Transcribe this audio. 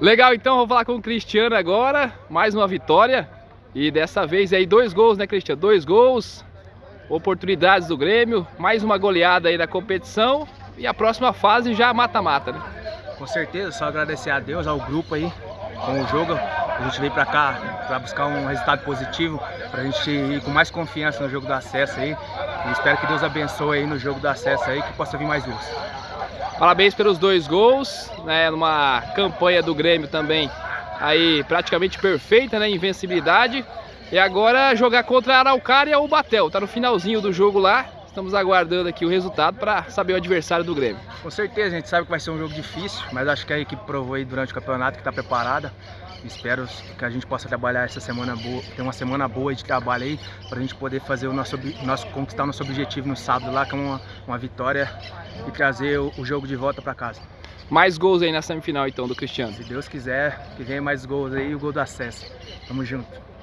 Legal, então, vou falar com o Cristiano agora, mais uma vitória. E dessa vez aí dois gols, né, Cristiano? Dois gols, oportunidades do Grêmio, mais uma goleada aí da competição. E a próxima fase já mata-mata, né? Com certeza, só agradecer a Deus, ao grupo aí, com o jogo. A gente veio pra cá para buscar um resultado positivo, pra gente ir com mais confiança no jogo do acesso aí. E espero que Deus abençoe aí no jogo do acesso aí, que possa vir mais gols. Parabéns pelos dois gols, né, numa campanha do Grêmio também aí praticamente perfeita, né, invencibilidade. E agora jogar contra a Araucária ou o Batel, tá no finalzinho do jogo lá. Estamos aguardando aqui o resultado para saber o adversário do Grêmio. Com certeza, a gente sabe que vai ser um jogo difícil, mas acho que a equipe provou aí durante o campeonato que está preparada. Espero que a gente possa trabalhar essa semana boa, ter uma semana boa de trabalho aí, para a gente poder fazer o nosso, nosso conquistar o nosso objetivo no sábado lá, que é uma, uma vitória e trazer o, o jogo de volta para casa. Mais gols aí na semifinal então do Cristiano. Se Deus quiser, que venha mais gols aí e o gol do acesso. Tamo junto.